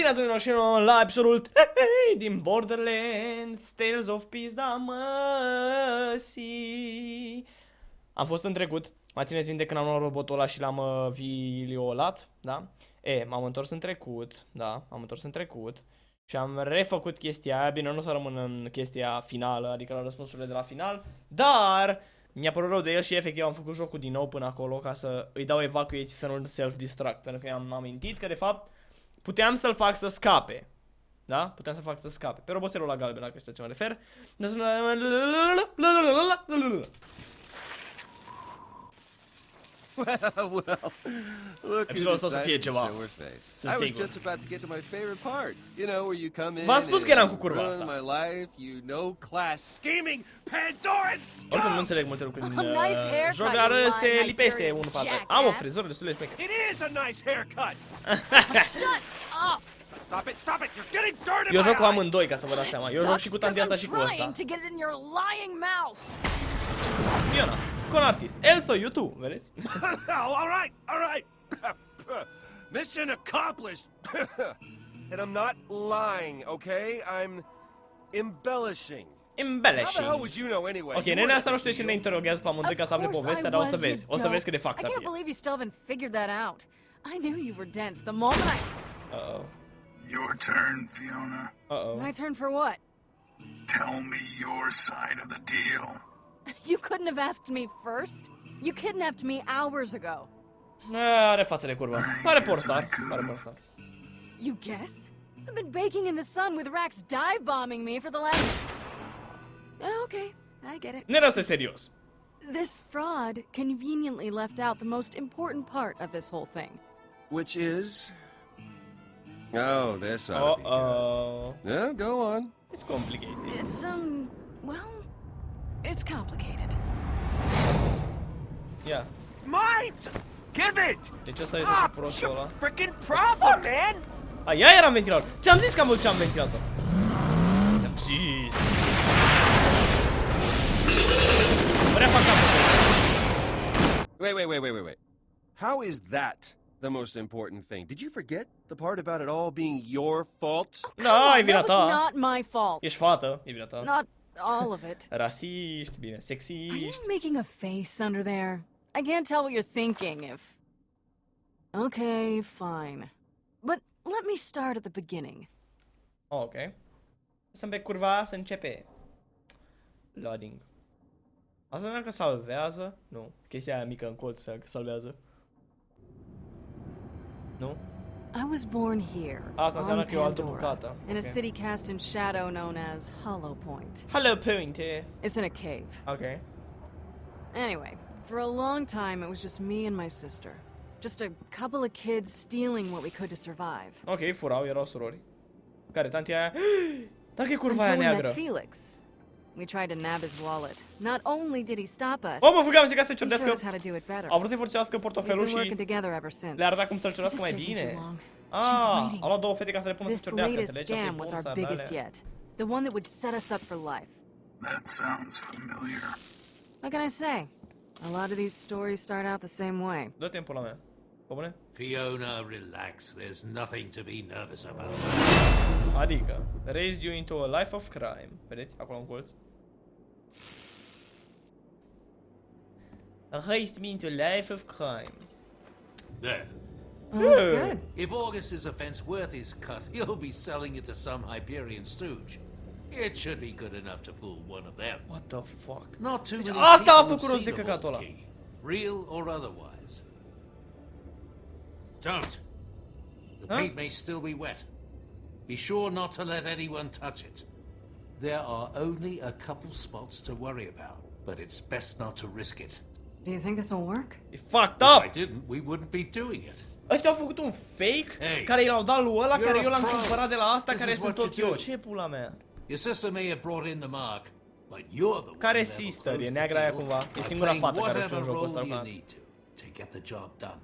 Bine ați venit și nou la episodul 3 din Borderlands Tales of Peace da măsii Am fost în trecut, mai țineți minte când am luat robotul ăla și l-am uh, viliolat, da? E, m-am întors în trecut, da, m-am întors în trecut și am refăcut chestia aia, bine, nu o să rămân în chestia finală, adică la răspunsurile de la final, dar mi-a părut rău de el și efectiv am făcut jocul din nou până acolo ca să îi dau evacuate și să nu self-destruct, pentru că i-am amintit că de fapt puteam să-l fac să scape. Da? Puteam să fac să scape. Pe roboțelul la galben, dacă știți ce mă refer. well, look Episodul who ăsta o să fie decided to ceva. show her face. Sunt I was sigur. just about to get to my favorite part. You know, where you come in V-am spus că eram cu and curva ruin asta. my life, you no class scheming Pandoran Oricum nu scum! înțeleg multe lucruri din Oh, nice uh, haircut, joc, dar you uh, se lying lipește Hyperion unul pe altul. jackass. Am o frizură destul de șmecheră. It is a nice haircut! Shut up! Stop it, stop it! You're getting dirt in Eu my joc cu eye! amândoi, ca să vă dați seama. Eu joc și cu tanti asta și cu ăsta. trying to get it in your lying mouth. Fiona, cu un artist. Elsa, you too, vedeți? oh, all right, all right. Mission accomplished. and I'm not lying, okay? I'm embellishing. Embellishing. How the hell would you know anyway? Ok, You nenea weren't asta nu at știe the ce ne deal. interogează pe amândoi ca să afle Of course povestea, dar o să vezi. O să vezi cât de dope. fact I can't believe you still haven't figured that out. I knew you were dense the moment I... Uh-oh. Your turn, Fiona. Uh-oh. My turn for what? Tell me your side of the deal. You couldn't have asked me first? You kidnapped me hours ago. Ah, Are față de curvă. Pare portar. Pare portar. You guess? I've been baking in the sun with rakks dive bombing me for the last... Oh, Okay, I get it. Ne răsă serios. This fraud conveniently left out the most important part of this whole thing. Which is? Oh, this ought to be good. Uh-oh. Yeah, go on. It's complicated. It's, um, well, it's complicated. Yeah. It's mine! Give it! Deci ăsta e Stop! prostul It's ăla. your freaking problem, man! A, ea era în ventilator. Ți-am zis că am văzut ce am ventilator. Ți-am zis. Vrea fac capul. Wait, wait, wait, wait, wait, wait. How is that the most important thing? Did you forget the part about it all being your fault? Da, e That vina was not my fault. Ești fată, e vina ta. Not all of it. Rasiști, bine, Are you making a face under there? I can't tell what you're thinking if... Okay, fine. But let me start at the beginning. Oh, ok. Să-mi pe curva să începe. Loading. Asta înseamnă că salvează? Nu. Chestia aia mică în colț salvează. Nu? I was born here, ah, Asta on Pandora, in a city cast in shadow known as Hollow Point. Hello, Pointe. Eh? It's in a cave. Ok. Anyway, for a long time it was just me and my sister. Just a couple of kids stealing what we could to survive. Ok, furau, erau surori. Care, tanti aia? Dacă e curva aia neagră. met Felix. We tried to nab his wallet. Not only did he stop us, Oh, mă zic să he showed us how to do it better. Vrut să-i forțească We've portofelul been working și together ever since. le-a cum să-l This mai bine. She's Ah, waiting. luat două fete ca să le pună să This latest înțelegi? Asta e scam was our biggest alea. yet. The one that would set us up for life. That sounds familiar. What can I say? A lot of these stories start out the same way. Dă timpul la mea. Pe bune? Fiona, relax. There's nothing to be nervous about. Adică, raised you into a life of crime. Vedeți? Acolo în colț. Raised me into a life of crime. There. Oh, that's good. If August's offense worth his cut, he'll be selling it to some Hyperion stooge. It should be good enough to fool one of them. What the fuck? Not too many Asta a people have făcut rost de seen a căcatul ăla. real or otherwise. Don't. The Huh? paint may still be wet. Be sure not to let anyone touch it. There are only a couple spots to worry about, but it's best not to risk it. Do you think this will work? E fucked If I didn't, we wouldn't be doing it. Ăștia au făcut un fake Hey. care i l-au dat lui ăla, You're care eu l-am cumpărat de la asta, This care is sunt what tot you eu. do. Ce pula mea? Your sister may have brought in the mark, but you're the Care one that will sister? E close neagra aia cumva. E singura playing fată care știe whatever în jocul ăsta role you need to to get the job done.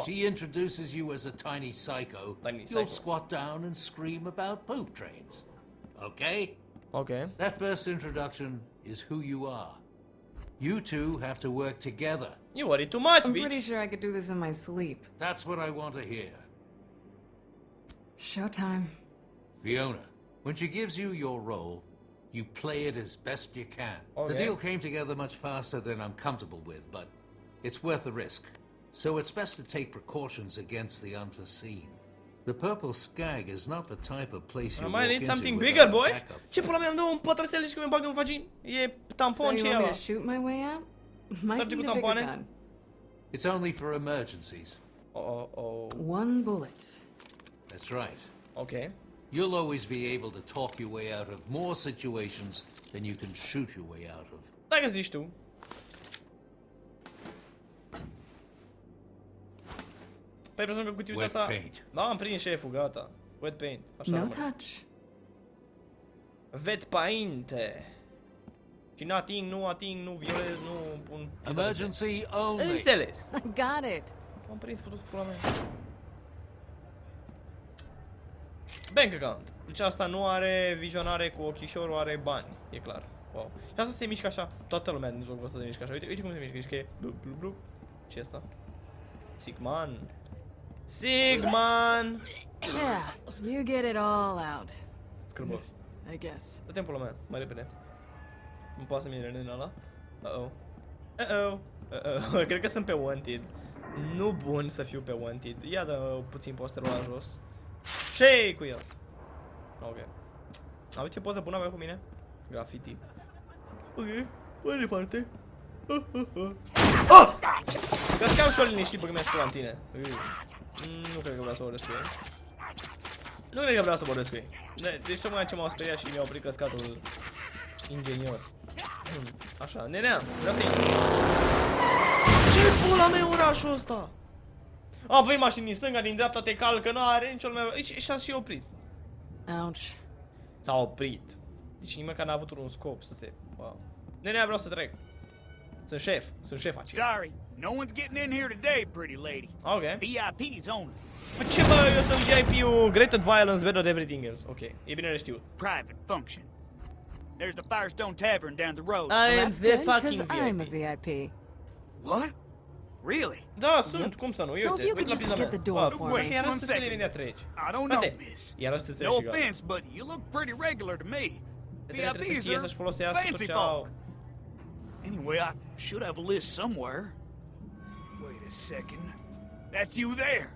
Fuck. She introduces you as a tiny psycho. Tiny You'll psycho. squat down and scream about poop trains. Okay? Ok. That first introduction is who you are. You two have to work together. You worry too much, I'm pretty sure I could do this in my sleep. That's what I want to hear. Showtime. Fiona, when she gives you your role, you play it as best you can. The deal came together much faster than I'm comfortable with, but it's worth the risk. So it's best to take precautions against the unforeseen. The Purple Skag is not the type of place I you might walk need into something bigger, a boy. backup. Ce pula mea îmi dă un pătrățel și că mi bag în vagin? E tampon you ce e want me ăla? to shoot my way out? Might Trage need cu a bigger tampoane? gun. It's only for emergencies. Oh, oh, oh. One bullet. That's right. Ok. You'll always be able to talk your way out of more situations than you can shoot your way out of. Dacă zici tu. Păi presupun că cutiuța Wet asta... paint. Da, am prins șeful, gata. Wet paint. Așa No rămâne. touch. Wet paint. Și nu ating, nu ating, nu violez, nu pun... Emergency only. Înțeles. I got it. M-am prins futus pula mea. Bank account. Deci asta nu are vizionare cu ochișorul, are bani. E clar. Wow. Și asta se mișcă așa. Toată lumea din jocul ăsta se mișcă așa. Uite, uite cum se mișcă. Deci că e blu, blu, blu. ce e asta? Sigman. Sigman! Yeah, you get it all out. Scârbos. I guess. Dă timpul meu, mai repede. Nu poate să mine din ăla. Uh-oh. Uh-oh. Uh-oh. Cred că sunt pe wanted. Nu bun să fiu pe wanted. Ia dă puțin posterul la jos. ce cu el? Ok. Am ce pot să pun avea cu mine? Graffiti. Ok. Mai departe. Ah! Găscam și o liniștit băgă mi-a în tine. Ui. Mm, Nu cred că vreau să vorbesc cu ei. Nu cred că vreau să vorbesc cu ei. De- Deci tocmai ce m-au speriat și mi-au oprit căscatul ingenios. Hmm, Așa, nenea, vreau să intru. Ce pula mea e orașul ăsta? A, vei mașini din stânga, din dreapta te calcă, nu are nicio lume. Și, și a și oprit. Ouch. S-a oprit. Deci nici măcar n-a avut un scop să se... Wow. Nenea, vreau să trec. Sunt șef, sunt șef aici. Sorry, no one's getting in here today, pretty lady. Ok. VIP's only. Bă, ce bă, eu sunt VIP-ul Greater Violence better than everything else. Ok, e bine de știut. Private function. There's the Firestone Tavern down the road. I am the good, 'cause fucking I'm a VIP. VIP. What? Really? Da, sunt, cum să nu, So if you could just get the door for me. Iar One astăzi să second. imediat treci. I don't know, miss. iar astăzi treci No offense, but you look pretty regular to me. VIPs știe are să-și folosească tot fancy folk. Anyway, I should have a list somewhere. Wait a second. That's you there.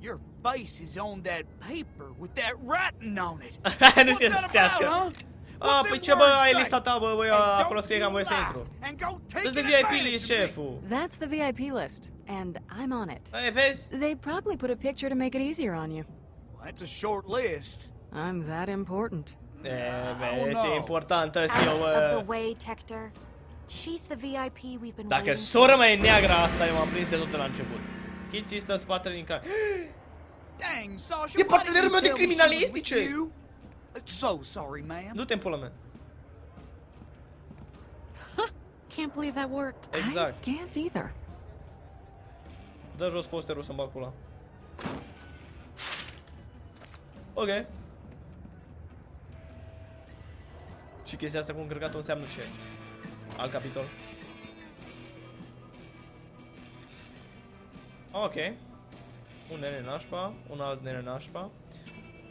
Your face is on that paper with that writing on it. nu știe să What's that citească. about, huh? A, ah, What's păi in ce bă, words ai say? lista ta, bă, băi, And acolo don't scrie că am voie să intru. And go take Dă-ți de VIP list, of șeful. That's the VIP list, and I'm on it. Ei, vezi? They probably put a picture to make it easier on you. Well, that's a short list. I'm that important. Eh, oh, e, vezi, e no. importantă și eu, Out of the way, Tector. She's the VIP we've been Dacă waiting sora for. mea e neagră asta, eu m-am prins de tot la început. Kitty stă în spatele din care... Dang, Sasha, E why partenerul didn't meu you de tell me she was with criminalistice. you? Uh, So sorry, ma'am. Du-te în pula mea. Can't believe that worked. Exact. I can't either. Dă jos posterul să-mi bag pula. Ok. Și chestia asta cu încărcatul înseamnă ce? Alt capitol? Ok. Un nene nașpa, un alt nene nașpa.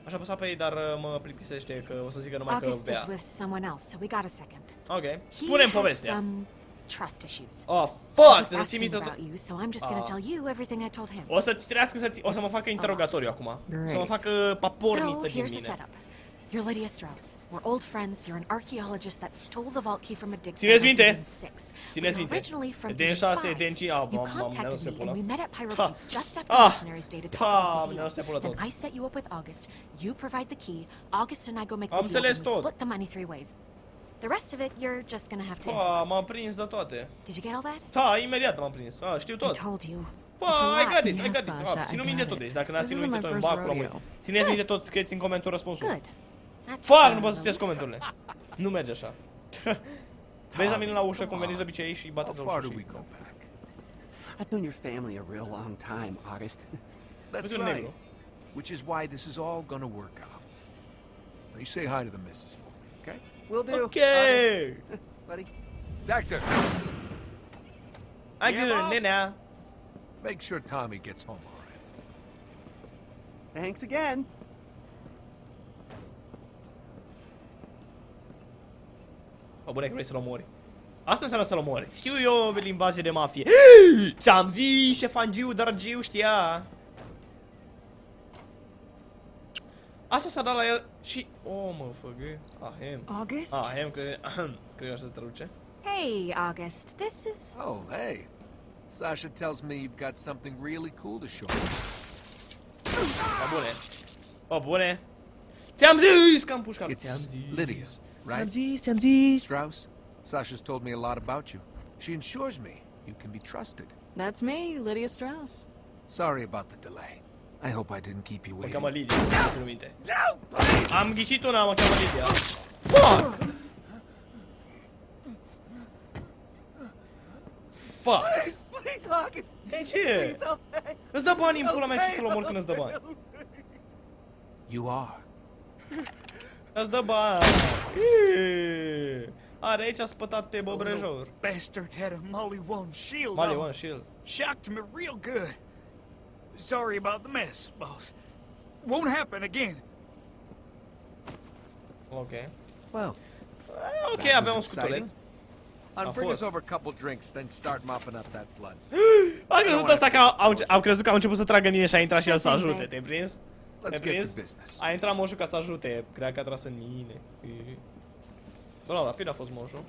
Aș apăsa pe ei, dar uh, mă plictisește că o să zică numai că August is bea. with someone else, so we got a second. Ok. He Spune-mi has povestea. some trust issues. Oh, fuck! He's Să ții asking minte about you, so I'm just gonna Ah. tell you everything I told him. O să-ți trească să ți... O să mă facă interogatoriu acum. Să mă Great. facă paporniță So din here's the mine. You're Lydia Strauss. We're old friends. You're an archaeologist that stole the vault key from a Țineți site in minte? 6. Țineți minte. originally from Eden 6, 5. 5, ah, You contacted me and we met at Pyro Ha. Pete's just after Ah. Mercenaries Day to talk about the mi-am neus de pula deal. Then I set you up with August. You provide the key. August and I go make the deal and we split the money three ways. The rest of it, you're just gonna have to Pa, m-am prins de toate. Did you get all that? Da, imediat m-am prins. Ah, știu tot. I told you. Pa, It's a ai lot. got it, ai Yes, got it. Sasha, Ah, ținu I minte got tot. it. Deci dacă n-ați ținut minte tot, îmi bag pula mâini. Țineți minte tot, scrieți în comentul răspunsul. Good. That's Fuck, nu pot să citesc comentariile. Nu merge așa. Vezi la mine la ușă, cum veniți de obicei și bateți la ușă do we și... go back? I've known your family a real long time, August. That's Look at right. Which is why this is all gonna work out. Now you say hi to the missus for me, okay? Will do. Ok! August, buddy. Doctor, Ai Yeah, grijă, boss. nenea. make sure Tommy gets home all right. Thanks again. Bune că vrei să-l omori. Asta înseamnă să-l omori. Știu eu limbaje de mafie. Ți-am zis, șefangiu, dargiu, știa. Asta s-a dat la el și... Oh, mă, făgă. Ahem. August? Ahem, cred... Cred că așa se traduce. Hey, August. This is. Oh, hey. Sasha tells me you've got something really cool to show me. O bune. O bune. Ți-am zis că am pușcat. It's Ți-am zis. Lydia, Ți-am right? zis, ți-am. Strauss? Sasha's told me a lot about you. She ensures me you can be trusted. That's me, Lydia Strauss. Sorry about the delay. I hope I didn't keep you Mă cheamă waiting. Lidia, nu țin minte. Am ah, ghicit una, mă cheamă Lidia. Ah. Fuck! Fuck! Please, please, August. De ce? Please help me. Îți dă bani în pula mea ce să-l omor când îți dă bani. You are. Îți dă bani. Eee. Are aici a spătat pe băbrejor. Bastard had a Molly One shield Mali on. one shield. Shocked me real good. Sorry about the mess, boss. Won't happen again. Ok. Well, Eh, Ok, That avem un was scutuleț. exciting. I'll A bring us fost. over a couple drinks, then start mopping up that blood. A crezut asta că au, au, au crezut că au început să tragă în mine și a intrat și el să ajute, te-ai prins? Let's Te-ai get prins? to business. A intrat moșul ca să ajute, cred că a tras în mine. Bă, la rapid a fost moșul.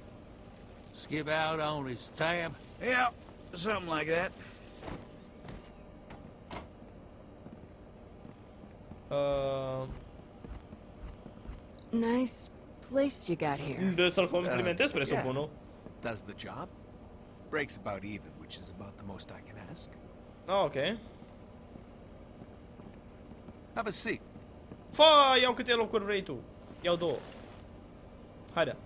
Skip out on his tab. Yeah, something like that. Uh, Nice place you got here. de să-l complimentez, presupun, nu? Does the job. Breaks about even, which is about the most I can ask. Ah, ok. Have a seat. Fa, iau câte locuri vrei tu. Iau două. Haide.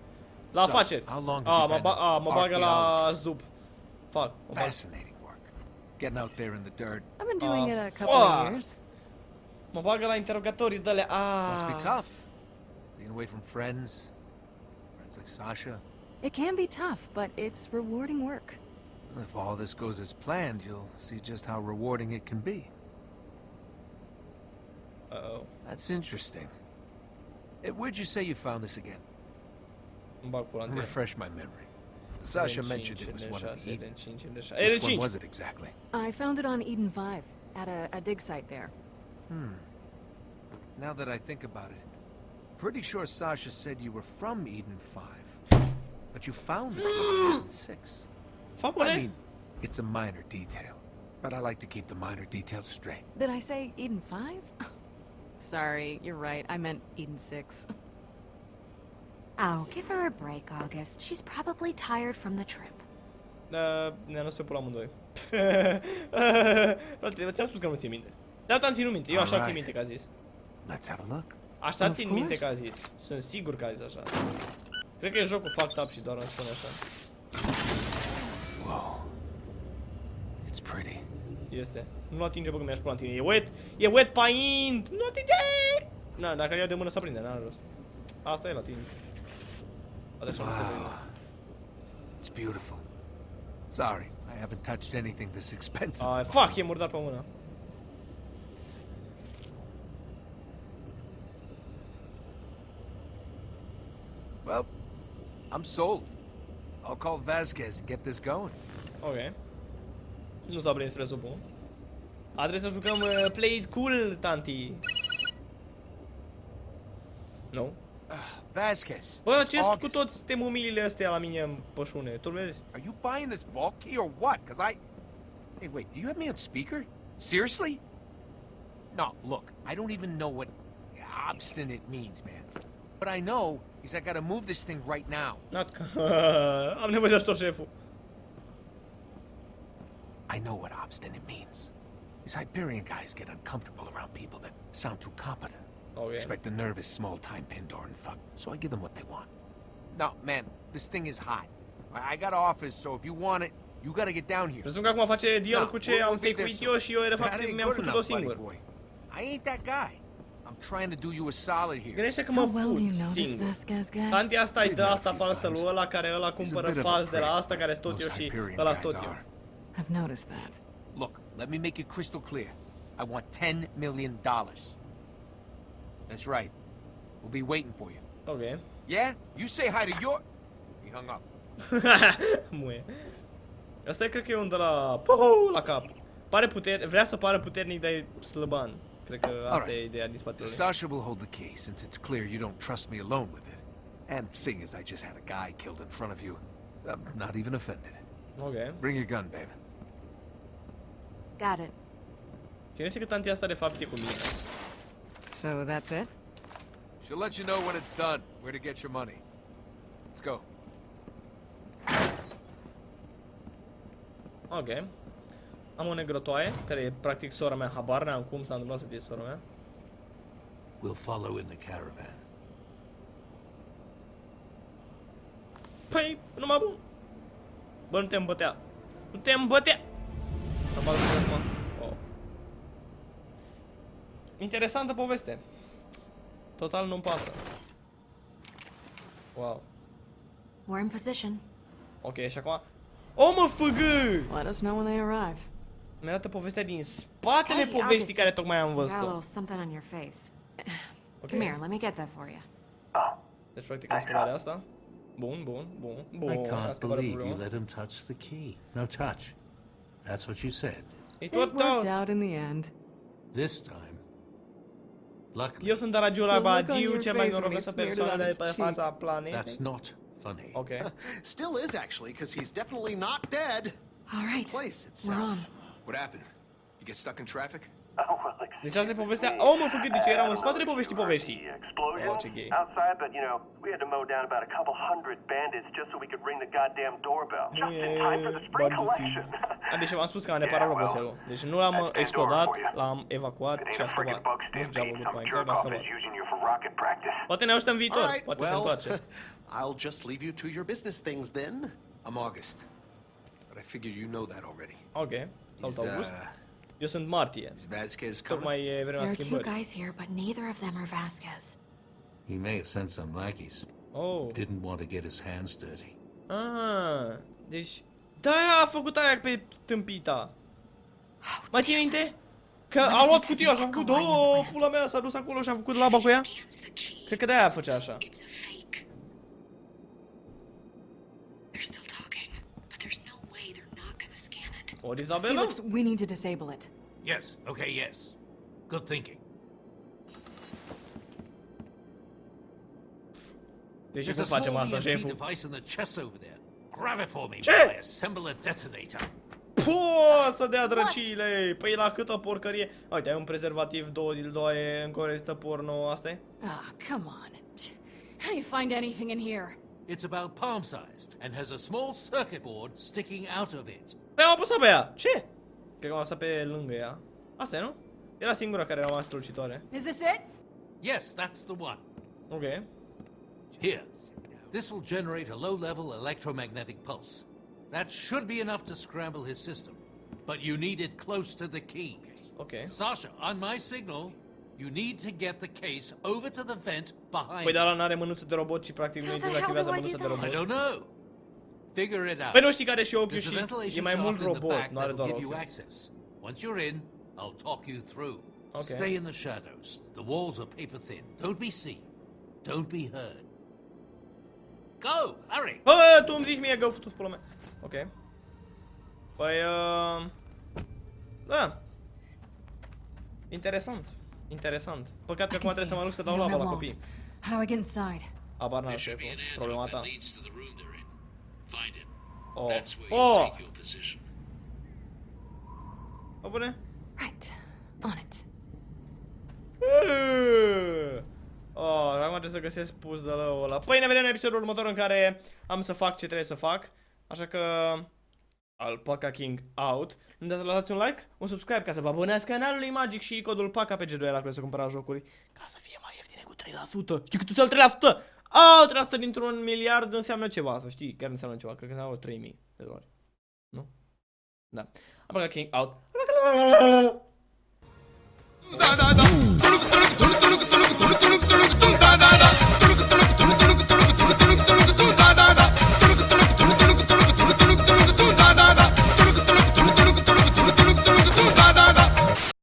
La So, afaceri. how long have A, you mă, been ba a, mă bagă la archaeologist? zdup. Fac. Fascinating work. Getting out there in the dirt I've been doing Uh, it a couple of fuck. years. Mă bagă la interogatorii de alea. Ah. must be tough. Being away from friends, friends like Sasha. It can be tough, but it's rewarding work. If all this goes as planned, you'll see just how rewarding it can be. Uh-oh. That's interesting. Eh, where'd you say you found this again? Îmi bag pula în tine. Refresh my memory. Sasha mentioned it was one of the Eden Eden. 5, Eden 6. Eden Which one was it exactly? I found it on Eden 5, at a, a dig site there. Hmm. Now that I think about it, pretty sure Sasha said you were from Eden 5. But you found it on Eden 6. Fa I bune? mean, it's a minor detail. But I like to keep the minor details straight. Did I say Eden 5? Sorry, you're right. I meant Eden 6. Oh, give her a break, August. She's probably tired from the trip. Da, ne-a născut pe pula amândoi. Frate, ți-am spus că nu țin minte. Da, am ținut minte. Eu așa țin Alright. minte că a zis. Let's have a look. Așa Of țin minte că a course. zis. Sunt sigur că a zis așa. Cred că e jocul fucked up și doar îmi spune așa. Whoa. It's pretty. Este. Nu atinge, bă, că mi-aș pula în tine. E wet, e wet paint! Nu atinge! Na, dacă iau de mână să prinde, n-are rost. Asta e la tine. Wow. It's beautiful. Sorry, I haven't touched anything this expensive. Before. fuck, e murdar pe mână. Well, I'm sold. I'll call Vasquez and get this going. Ok. Nu s-a prins, presupun. A să jucăm uh, Play It Cool, tanti. Nu? Vasquez. Bă, ce cu toți astea la mine în pășune? Tu vezi? Are you buying this vault key or what? Because I. Hey, wait, do you have me on speaker? Seriously? No, look, I don't even know what obstinate means, man. What I know is I gotta move this thing right now. Not. Am nevoie de ajutor șeful. I know what obstinate means. These Hyperion guys get uncomfortable around people that sound too competent. Oh, ok. Expect a nervous, small-time Pandoran fuck. So I give them what they want. No, man, this thing is hot. I I got office, so if you want it, you gotta get down here. Presupun că acum face dialog No, cu ce am we'll be there fake-uit soon. eu și eu, de fapt, mi-am făcut-o enough, buddy singur. boy. I ain't that guy. I'm trying to do you a solid here. Gândește că How mă well do you know fut this singur. Vasquez guy? Tanti asta îi dă asta few falsă lui ăla care ăla a cumpără bit fals de la asta care sunt tot eu și Hyperion ăla guys tot eu. Are. I've noticed that. Look, let me make it crystal clear. I want $10 million. That's right. We'll be waiting for you. Ok. Yeah? You say hi to your... He hung up. Muie. Asta e, cred că e un de la... Poho, la cap. Pare puter... Vrea să pară puternic, dar e slăban. Cred că asta Alright. e ideea din spatele. Sasha will hold the key, since it's clear you don't trust me alone with it. And seeing as I just had a guy killed in front of you, I'm not even offended. Ok. Bring your gun, babe. Got it. Cine știe că tantia asta de fapt e cu mine? So that's it? She'll let you know when it's done, where to get your money. Let's go. Ok. Am o negrotoaie, care e practic sora mea, habar n-am cum s-a întâmplat să fie sora mea. We'll follow in the caravan. Păi, numai bun. Bă, nu te îmbătea. Nu te îmbătea! S-a bat acum. Oh. Interesantă poveste. Total nu-mi pasă. Wow. We're in position. Ok, și acum... O, mă, făgă! Let us know when they arrive. Mi arată povestea din spatele Hey, poveștii August, care tocmai am You got a văzut-o. little something on your face. Ok. Come here, let me get that for you. Deci, practic, am scăparea asta. Bun, bun, bun, bun. I am can't scăpat de believe you problemă. let him touch the key. No touch. That's what you said. It It worked worked out. out in the end. This time, luckily, Eu sunt Aragiu la The look on Bagiu, your mai face when he norocosă on persoană de pe fața planetei. that's not funny. Ok. Still is, actually, because he's definitely not dead. All right. The place We're on. itself. What happened? You get stuck in traffic? Deci asta e povestea... Oh, mă, făcut, deci eu eram în spatele poveștii poveștii. explosion Oh, ce gay. outside, but you know, we had to mow down about a couple hundred bandits just so we could ring the goddamn doorbell. Just in time for the spring collection. A, deci v-am spus că am reparat roboțelul. Deci nu l-am uh, explodat, l-am evacuat It și ain't a a friggin' scăpat. bug Nu știu ce am stampede. făcut Some mai exact, dar a jerk-off scăpat. is using you for rocket practice. Poate ne ajută în viitor, All right, poate se well, întoarce. I'll just leave you to your business things then. I'm August. But I figure you know that already. Ok, salut Is, August. uh, Eu sunt martie. is Vasquez coming? Tocmai e vremea There are two schimbării. guys here, but neither of them are Vasquez. He may have sent some lackeys. Oh. Didn't want to get his hands dirty. Ah, deci... Da, a făcut aia pe tâmpita. Mai ții minte? Că a luat cutia și a făcut, oh, pula mea, s-a dus acolo și a făcut laba cu ea. Cred că de-aia făcea așa. Scan it. Ori Isabela? Felix, we need to disable it. Yes, okay, yes. Good thinking. Deci There's cum a facem small asta, EMP șeful? device in the chest over there. Grab it for me Ce? while I assemble a detonator. Puuu, să dea drăciile! Păi la câtă porcărie! Uite, ai un prezervativ, două dildoaie, încă o revistă porno, asta e? Ah, come on. How do you find anything in here? It's about palm-sized and has a small circuit board sticking out of it. Păi am apăsat pe ea! Ce? Cred că am apăsat pe lângă ea. Asta e, nu? Era singura care era mai strălucitoare. Is this it? Yes, that's the one. Ok. Here. This will generate a low-level electromagnetic pulse. That should be enough to scramble his system. But you need it close to the key. Ok. Sasha, on my signal, you need to get the case over to the vent behind Păi dar ăla n-are mânuță de robot și practic nu How îi the hell I mânuța de that? I don't know. Figure it out. Păi nu știi că are și ochiul There's a și e ventilation mai mult shaft in the robot, back nu are that'll doar give you ochi. access. Once you're in, I'll talk you through. Okay. Stay in the shadows. The walls are paper thin. Don't be seen. Don't be heard. Go! Hurry! Bă, tu îmi zici mie că au făcut pula mea. Ok. Păi, uh... Da. Interesant. Interesant. Păcat că acum trebuie să mă duc să dau You don't laba have la long. copii. How do I get inside? Abar n-am șeful. Problema ta. Find it. Oh, That's where you fuck. take your position. Bă, bune? Right. On it. Oh, acum trebuie să găsesc puzzle-ul ăla. Păi ne vedem în episodul următor în care am să fac ce trebuie să fac. Așa că... Alpaca King out. Nu uitați să lăsați un like, un subscribe ca să vă abonați canalului Magic și codul PACA pe G2 la care să cumpărați jocuri. Ca să fie mai ieftine cu 3%. Știi cât înseamnă 3%? A, trebuie să dintr-un miliard înseamnă ceva, să știi, chiar înseamnă ceva, cred că înseamnă 3000 de dolari. Nu? Da. Am băgat King out. Da, da, da.